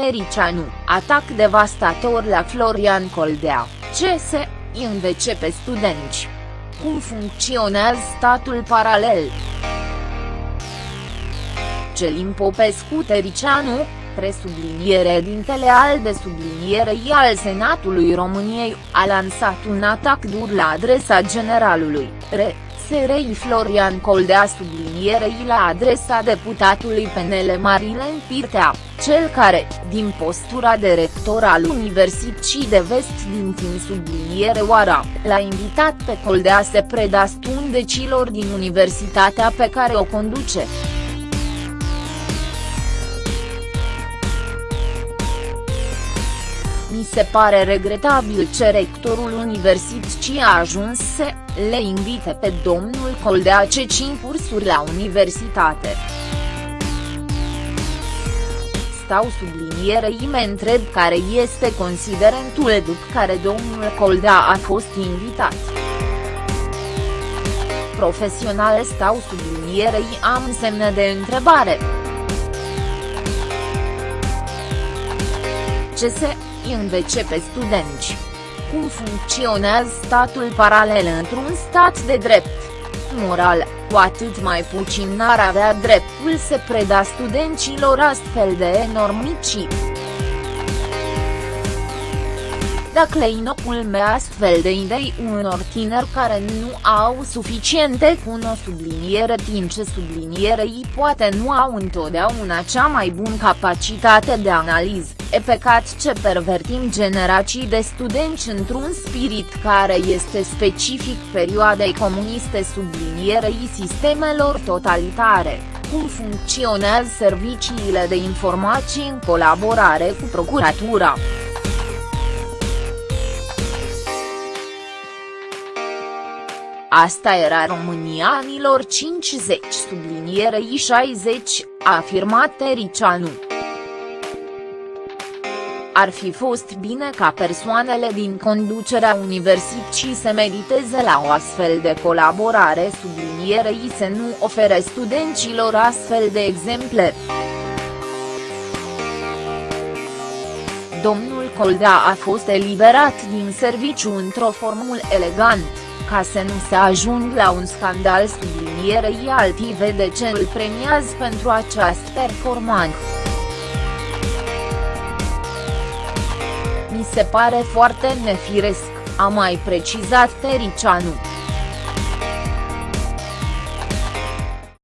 Tericianu, atac devastator la Florian Coldea, CS, INVC pe studenți. Cum funcționează statul paralel? Celim Popescu Tericianu, presubliniere dintele al de sublinierei al Senatului României, a lansat un atac dur la adresa generalului, re, SRI Florian Coldea sublinierei la adresa deputatului PNL Marilen Pirtea, cel care, din postura de rector al Universității de Vest din Tim subliniere Oara, l-a invitat pe Coldea să preda stundecilor din universitatea pe care o conduce. Se pare regretabil ce rectorul universității a ajuns să le invite pe domnul Coldea ce cinci cursuri la universitate. Stau sublinierei mă întreb care este considerentul după care domnul Coldea a fost invitat. Profesional stau sublinierei am semne de întrebare. Ce se INVC pe studenți. Cum funcționează statul paralel într-un stat de drept? Moral, cu atât mai puțin n-ar avea dreptul să preda studenților astfel de enormicii. Dacă inocul astfel de idei unor tineri care nu au suficiente cuno subliniere timp ce sublinierei poate nu au întotdeauna cea mai bună capacitate de analiză, e pecat ce pervertim generații de studenți într-un spirit care este specific perioadei comuniste sublinierei sistemelor totalitare cum funcționează serviciile de informații în colaborare cu procuratura. Asta era România anilor 50 sublinierei 60, a afirmat Tericianu. Ar fi fost bine ca persoanele din conducerea universității să mediteze la o astfel de colaborare sublinierei să nu ofere studenților astfel de exemple. Domnul Coldea a fost eliberat din serviciu într-o formulă elegant ca să nu se ajung la un scandal sublinierei alții vede ce îl premiază pentru această performanță. Mi se pare foarte nefiresc, a mai precizat Tericianu.